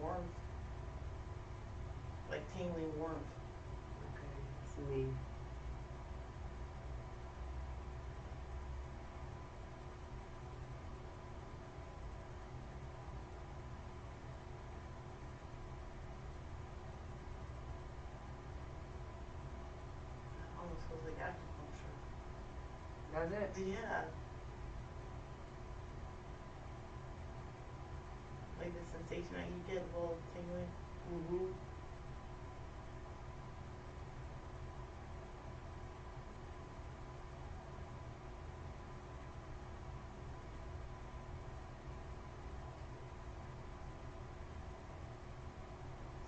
warmth. Like tingling warmth. Okay, that's me. Almost feels like acupuncture. Does it? Yeah. The sensation you get tingling. Mm-hmm.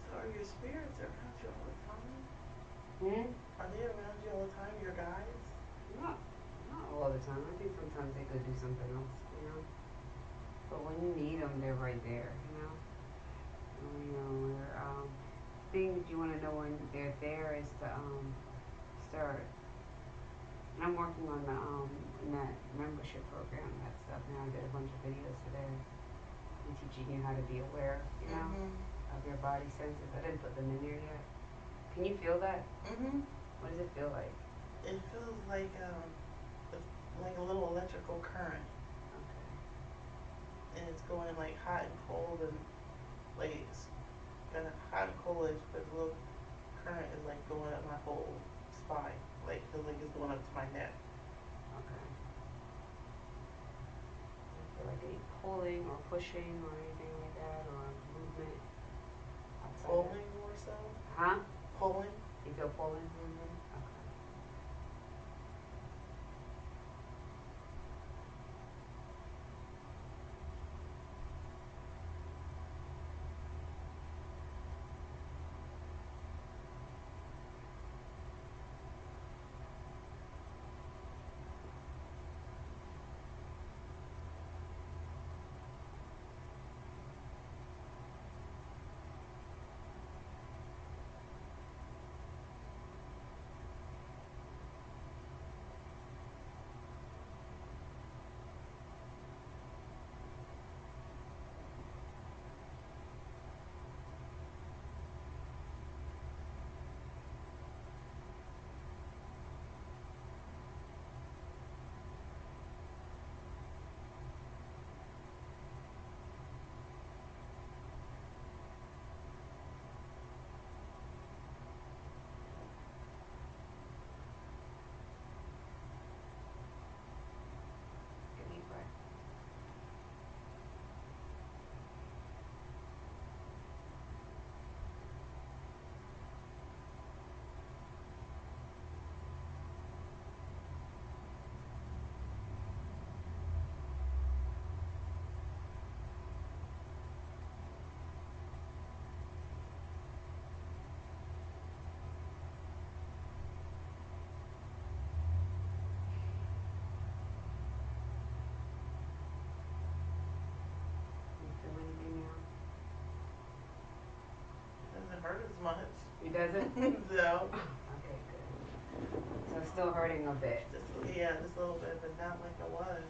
So are your spirits around you all the time? Hmm? Are they around you all the time, your guides? Not, not all the time. I think sometimes they could do something else, you know. But when you need them, they're right there, you know. You um, thing that you want to know when they're there is to um, start. And I'm working on the um in that membership program, that stuff now. I did a bunch of videos today. And teaching you how to be aware, you know, Mm-hmm. of your body senses. I didn't put them in there yet. Can you feel that? Mm-hmm. What does it feel like? It feels like um like a little electrical current Okay. and it's going like hot and cold and like of hot and cold but the little current is like going up my whole spine. Like feels like it's going up to my neck. Okay. Do you feel like any pulling or pushing or anything like that or movement? outside Pulling more so. Huh? Pulling. You feel pulling? Mm-hmm. Okay. Doesn't hurt as much. It doesn't? so Okay, good. So it's still hurting a bit. just yeah, just a little bit, but not like it was.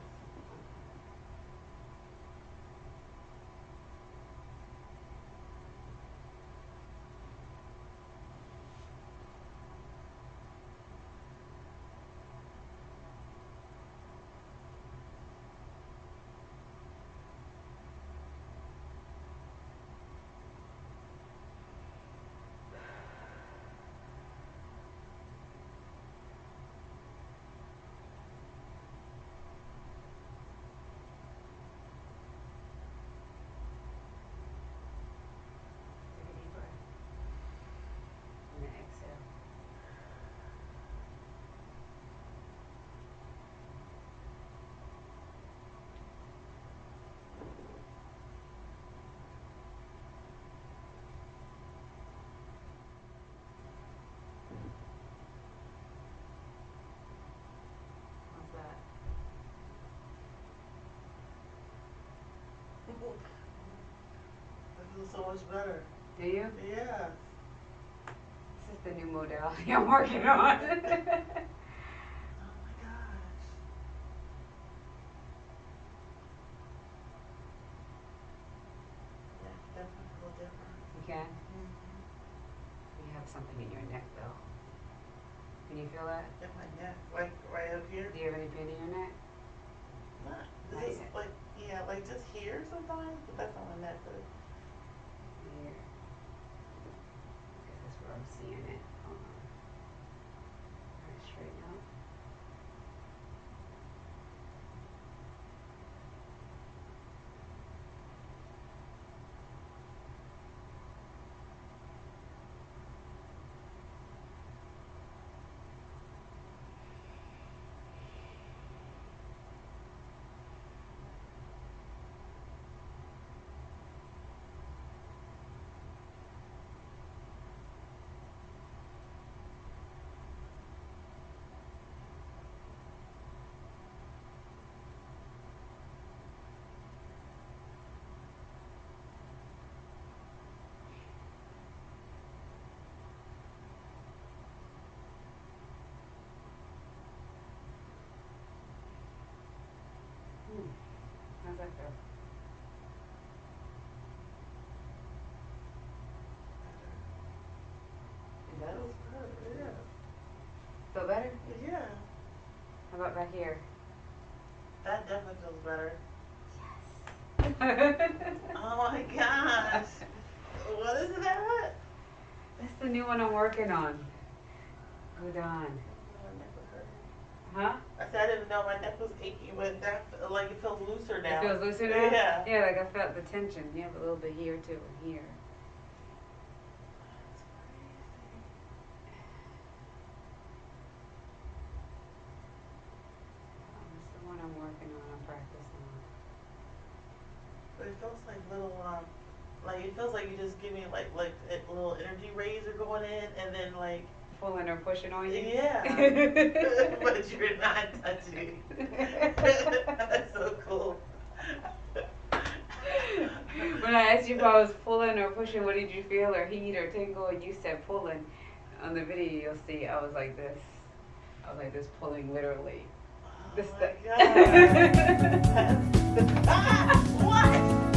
Take a deep breath. And then exhale. How's that? So much better. Do you? Yeah. This is the new modality I'm working on. Oh my gosh. Yeah, I can definitely feel a have something in your neck though. Can you feel that? In my neck, like right up here. Do you have any pain in your neck? Not, Not like, yeah, like just here sometimes, but that's not my neck, but Here. That's where I'm seeing it. How's that feel? It that was good, yeah. Feel better? Yeah, How about back here? that definitely feels better. That's Oh my gosh. What is that? That's the new one I'm working on. Hold on. My neck was hurting. Huh? I said I didn't know my neck was achy, but that, like, it feels looser now. It feels looser now? Yeah. Yeah, like I felt the tension. You have a little bit here too, and here. One I'm working on. I'm practicing on. But it feels like little, um, like, it feels like you just give me, like, like, a little energy rays are going in, and then, like, Pulling or pushing on you? Yeah. but you're not touching. That's so cool. when I asked you if I was pulling or pushing, what did you feel, or heat or tingle? And you said pulling. On the video, you'll see I was like this. I was like this, pulling literally. Oh This my god. Ah,